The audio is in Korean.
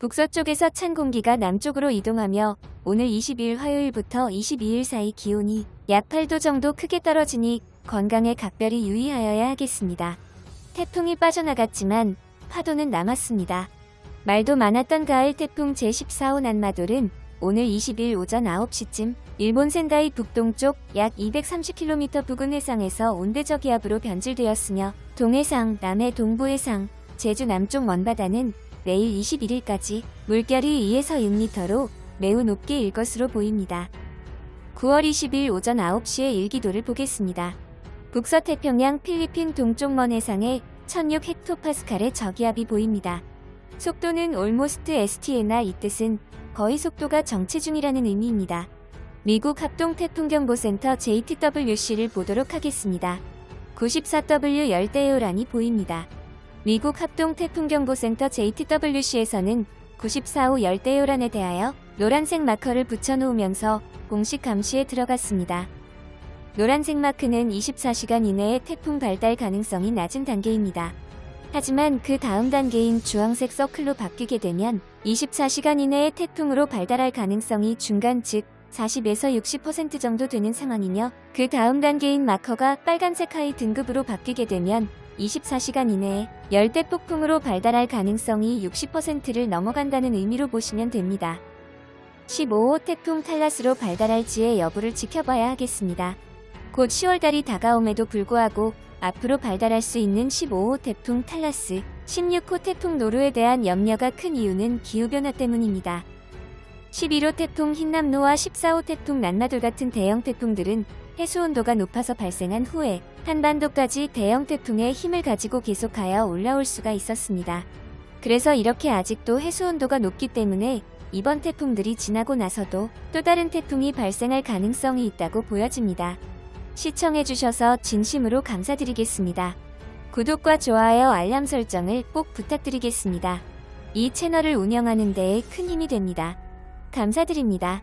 북서쪽에서 찬 공기가 남쪽으로 이동하며 오늘 20일 화요일부터 22일 사이 기온이 약 8도 정도 크게 떨어지니 건강에 각별히 유의하여야 하겠습니다. 태풍이 빠져나갔지만 파도는 남았습니다. 말도 많았던 가을 태풍 제14호 난마돌은 오늘 20일 오전 9시쯤 일본 센다이 북동쪽 약 230km 부근 해상에서 온대저기압으로 변질되었으며 동해상, 남해 동부해상, 제주 남쪽 먼바다는 내일 21일까지 물결이 2에서 6m로 매우 높게 일 것으로 보입니다. 9월 20일 오전 9시에 일기도를 보겠습니다. 북서태평양 필리핀 동쪽 먼 해상에 1006 헥토파스칼의 저기압이 보입니다. 속도는 almost ST나 이 뜻은 거의 속도가 정체 중이라는 의미입니다. 미국 합동태풍경보센터 JTWC를 보도록 하겠습니다. 94W 열대요란이 보입니다. 미국 합동태풍경보센터 JTWC에서는 94호 열대요란에 대하여 노란색 마커를 붙여놓으면서 공식 감시에 들어갔습니다. 노란색 마크는 24시간 이내에 태풍 발달 가능성이 낮은 단계입니다. 하지만 그 다음 단계인 주황색 서클로 바뀌게 되면 24시간 이내에 태풍으로 발달할 가능성이 중간 즉 40에서 60% 정도 되는 상황이며 그 다음 단계인 마커가 빨간색 high 등급으로 바뀌게 되면 24시간 이내에 열대 폭풍으로 발달할 가능성이 60%를 넘어간다는 의미로 보시면 됩니다. 15호 태풍 탈라스로 발달할지의 여부를 지켜봐야 하겠습니다. 곧 10월달이 다가옴에도 불구하고 앞으로 발달할 수 있는 15호 태풍 탈라스, 16호 태풍 노루에 대한 염려가 큰 이유는 기후변화 때문입니다. 11호 태풍 흰남노와 14호 태풍 난마돌 같은 대형 태풍들은 해수 온도가 높아서 발생한 후에 한반도까지 대형 태풍의 힘을 가지고 계속하여 올라올 수가 있었습니다. 그래서 이렇게 아직도 해수 온도가 높기 때문에 이번 태풍들이 지나고 나서도 또 다른 태풍이 발생할 가능성이 있다고 보여집니다. 시청해주셔서 진심으로 감사드리겠습니다. 구독과 좋아요 알람 설정을 꼭 부탁드리겠습니다. 이 채널을 운영하는 데에 큰 힘이 됩니다. 감사드립니다.